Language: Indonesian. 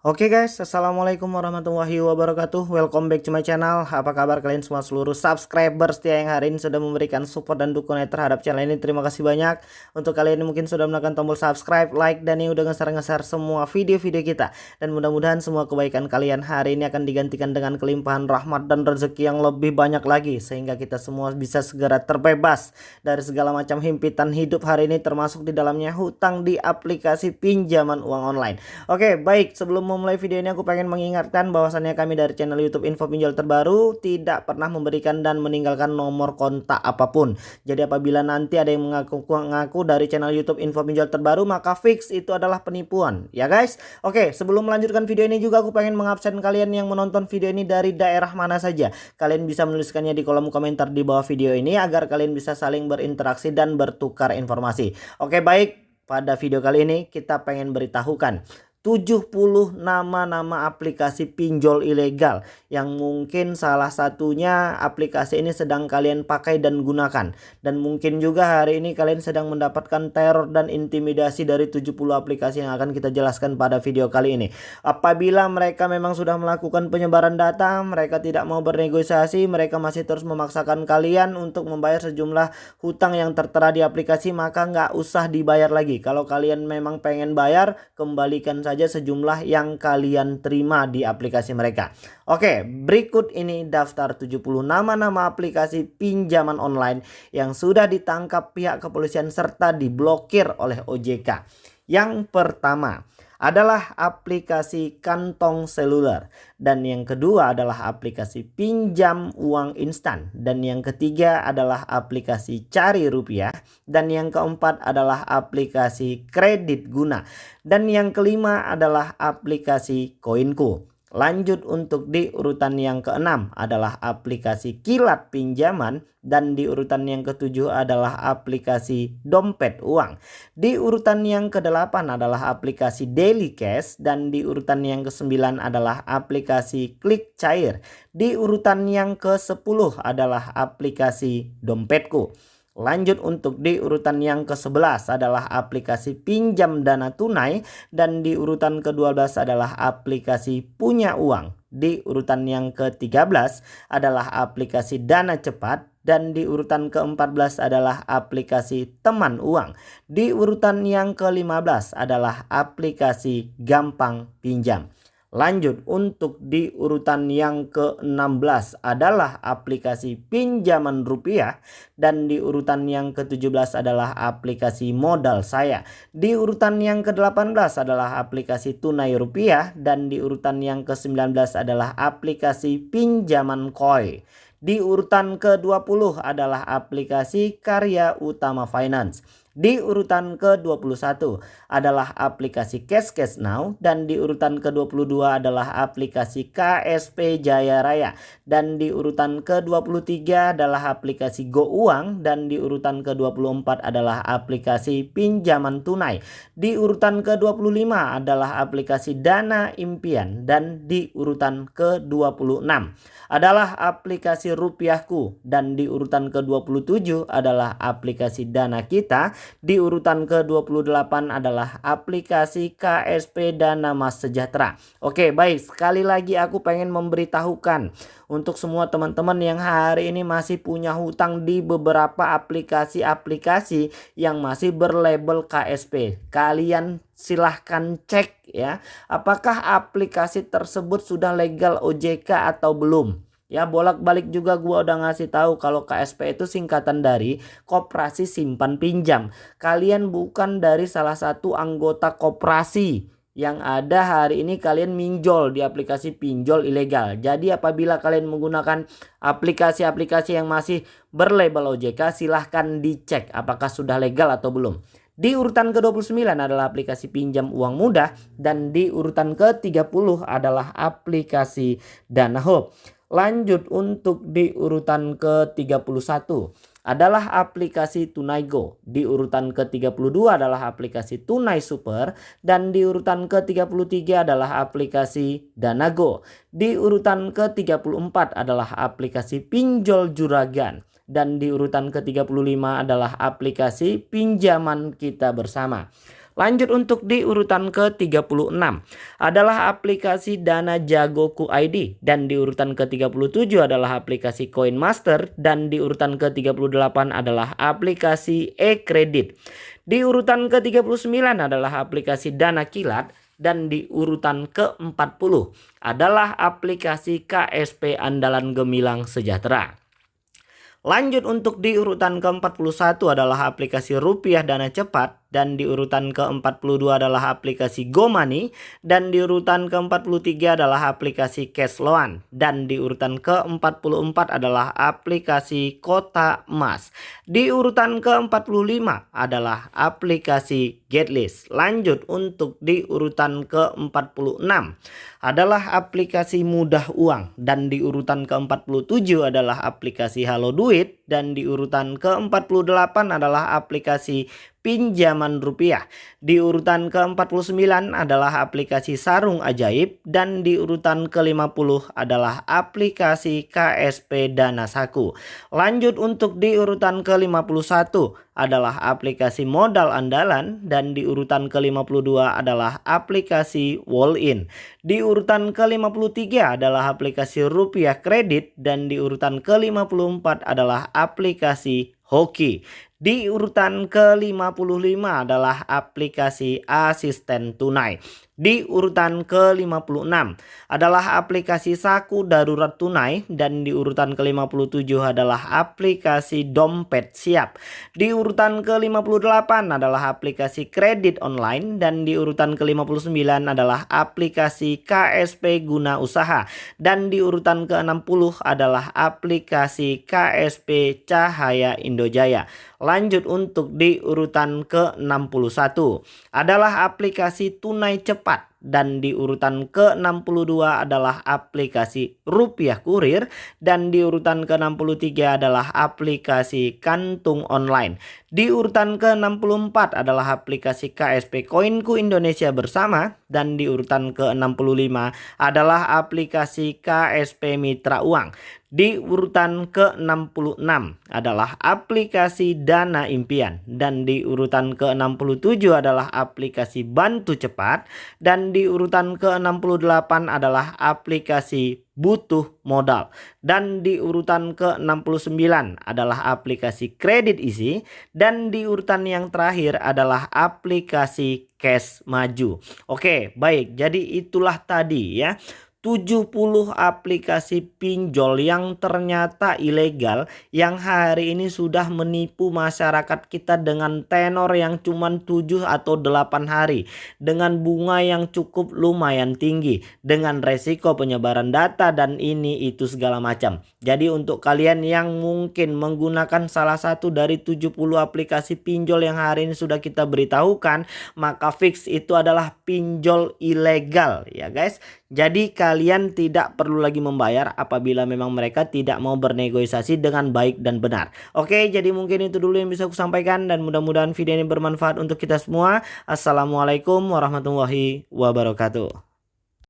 Oke okay guys, Assalamualaikum warahmatullahi wabarakatuh. Welcome back to my channel. Apa kabar kalian semua seluruh subscriber setia yang hari ini sudah memberikan support dan dukungan terhadap channel ini? Terima kasih banyak. Untuk kalian yang mungkin sudah menekan tombol subscribe, like, dan yang udah ngeser-ngeser semua video-video kita. Dan mudah-mudahan semua kebaikan kalian hari ini akan digantikan dengan kelimpahan rahmat dan rezeki yang lebih banyak lagi Sehingga kita semua bisa segera terbebas dari segala macam himpitan hidup hari ini Termasuk di dalamnya hutang di aplikasi pinjaman uang online. Oke baik. Sebelum memulai video ini aku pengen mengingatkan bahwasannya kami dari channel YouTube Info Pinjol Terbaru tidak pernah memberikan dan meninggalkan nomor kontak apa pun. Jadi apabila nanti ada yang mengaku-ngaku dari channel YouTube Info Pinjol Terbaru maka fix itu adalah penipuan. Ya guys. Oke, sebelum melanjutkan video ini juga aku pengen mengabsen kalian yang menonton video ini dari daerah mana saja. Kalian bisa menuliskannya di kolom komentar di bawah video ini agar kalian bisa saling berinteraksi dan bertukar informasi. Oke, baik. Pada video kali ini kita pengen beritahukan 70 nama-nama aplikasi pinjol ilegal yang mungkin salah satunya aplikasi ini sedang kalian pakai dan gunakan. Dan mungkin juga hari ini kalian sedang mendapatkan teror dan intimidasi dari 70 aplikasi yang akan kita jelaskan pada video kali ini. Apabila mereka memang sudah melakukan penyebaran data mereka tidak mau bernegosiasi mereka masih terus memaksakan kalian untuk membayar sejumlah hutang yang tertera di aplikasi maka nggak usah dibayar lagi. Kalau kalian memang pengen bayar kembalikan saja sejumlah yang kalian terima di aplikasi mereka. Oke, berikut ini daftar 70 nama-nama aplikasi pinjaman online yang sudah ditangkap pihak kepolisian serta diblokir oleh OJK. Yang pertama, adalah aplikasi kantong seluler. Dan yang kedua adalah aplikasi pinjam uang instan. Dan yang ketiga adalah aplikasi cari rupiah. Dan yang keempat adalah aplikasi kredit guna. Dan yang kelima adalah aplikasi koinku. Lanjut untuk di urutan yang keenam adalah aplikasi kilat pinjaman dan di urutan yang ketujuh adalah aplikasi dompet uang. Di urutan yang kedelapan adalah aplikasi daily cash dan di urutan yang kesembilan adalah aplikasi klik cair. Di urutan yang ke sepuluh adalah aplikasi dompetku. Lanjut untuk di urutan yang ke-11 adalah aplikasi pinjam dana tunai dan di urutan ke-12 adalah aplikasi punya uang. Di urutan yang ke-13 adalah aplikasi dana cepat dan di urutan ke-14 adalah aplikasi teman uang. Di urutan yang ke-15 adalah aplikasi gampang pinjam. Lanjut untuk di urutan yang ke-16 adalah aplikasi pinjaman rupiah dan di urutan yang ke-17 adalah aplikasi modal saya. Di urutan yang ke-18 adalah aplikasi tunai rupiah dan di urutan yang ke-19 adalah aplikasi pinjaman koi. Di urutan ke-20 adalah aplikasi Karya Utama Finance. Di urutan ke-21 adalah aplikasi Cash Cash Now dan di urutan ke-22 adalah aplikasi KSP Jaya Raya dan di urutan ke-23 adalah aplikasi Go Uang dan di urutan ke-24 adalah aplikasi pinjaman tunai. Di urutan ke-25 adalah aplikasi Dana Impian dan di urutan ke-26 adalah aplikasi Rupiahku dan di urutan ke-27 adalah aplikasi Dana Kita di urutan ke-28 adalah aplikasi KSP Dana Mas Sejahtera. Oke baik sekali lagi aku pengen memberitahukan untuk semua teman-teman yang hari ini masih punya hutang di beberapa aplikasi-aplikasi yang masih berlabel KSP. Kalian silahkan cek ya apakah aplikasi tersebut sudah legal OJK atau belum. Ya bolak-balik juga gua udah ngasih tahu kalau KSP itu singkatan dari Koperasi Simpan Pinjam. Kalian bukan dari salah satu anggota koperasi yang ada hari ini kalian minjol di aplikasi pinjol ilegal. Jadi apabila kalian menggunakan aplikasi-aplikasi yang masih berlabel OJK silahkan dicek apakah sudah legal atau belum. Di urutan ke-29 adalah aplikasi pinjam uang mudah dan di urutan ke-30 adalah aplikasi Dana Hope. Lanjut untuk di urutan ke-31 adalah aplikasi Tunaigo. Di urutan ke-32 adalah aplikasi Tunai Super dan di urutan ke-33 adalah aplikasi Danago. Di urutan ke-34 adalah aplikasi Pinjol Juragan dan di urutan ke-35 adalah aplikasi pinjaman kita bersama. Lanjut untuk di urutan ke-36 adalah aplikasi Dana Jagoku ID dan di urutan ke-37 adalah aplikasi Coin Master. Dan di urutan ke-38 adalah aplikasi e-kredit. Di urutan ke-39 adalah aplikasi Dana Kilat. Dan di urutan ke-40 adalah aplikasi KSP Andalan Gemilang Sejahtera. Lanjut untuk di urutan ke-41 adalah aplikasi rupiah dana cepat dan di urutan ke-42 adalah aplikasi GoMoney dan di urutan ke-43 adalah aplikasi Cashloan dan di urutan ke-44 adalah aplikasi Kota Emas. Di urutan ke-45 adalah aplikasi Getlist. Lanjut untuk di urutan ke-46 adalah aplikasi mudah uang dan di urutan ke-47 adalah aplikasi Halo Duit dan di urutan ke-48 adalah aplikasi pinjaman rupiah. Di urutan ke-49 adalah aplikasi Sarung Ajaib dan di urutan ke-50 adalah aplikasi KSP Dana Saku. Lanjut untuk di urutan ke-51 adalah aplikasi modal andalan dan di urutan ke-52 adalah aplikasi Wall-in. Di urutan ke-53 adalah aplikasi rupiah kredit dan di urutan ke-54 adalah aplikasi hoki. Di urutan ke-55 adalah aplikasi asisten tunai. Di urutan ke-56 adalah aplikasi saku darurat tunai dan di urutan ke-57 adalah aplikasi dompet siap. Di urutan ke-58 adalah aplikasi kredit online dan di urutan ke-59 adalah aplikasi KSP guna usaha dan di urutan ke-60 adalah aplikasi KSP Cahaya Indojaya. Lanjut untuk di urutan ke-61 adalah aplikasi tunai cepat dan di urutan ke-62 adalah aplikasi rupiah kurir dan di urutan ke-63 adalah aplikasi kantung online. Di urutan ke-64 adalah aplikasi KSP Koinku Indonesia Bersama dan di urutan ke-65 adalah aplikasi KSP Mitra Uang. Di urutan ke-66 adalah aplikasi Dana Impian dan di urutan ke-67 adalah aplikasi Bantu Cepat dan di urutan ke-68 adalah aplikasi butuh modal. Dan di urutan ke-69 adalah aplikasi kredit isi dan di urutan yang terakhir adalah aplikasi cash maju. Oke, baik. Jadi itulah tadi ya 70 aplikasi pinjol yang ternyata ilegal yang hari ini sudah menipu masyarakat kita dengan tenor yang cuma 7 atau 8 hari dengan bunga yang cukup lumayan tinggi dengan resiko penyebaran data dan ini itu segala macam. Jadi untuk kalian yang mungkin menggunakan salah satu dari 70 aplikasi pinjol yang hari ini sudah kita beritahukan maka fix itu adalah pinjol ilegal ya guys. Jadi kalian tidak perlu lagi membayar apabila memang mereka tidak mau bernegosiasi dengan baik dan benar. Oke, jadi mungkin itu dulu yang bisa aku sampaikan dan mudah-mudahan video ini bermanfaat untuk kita semua. Assalamualaikum warahmatullahi wabarakatuh.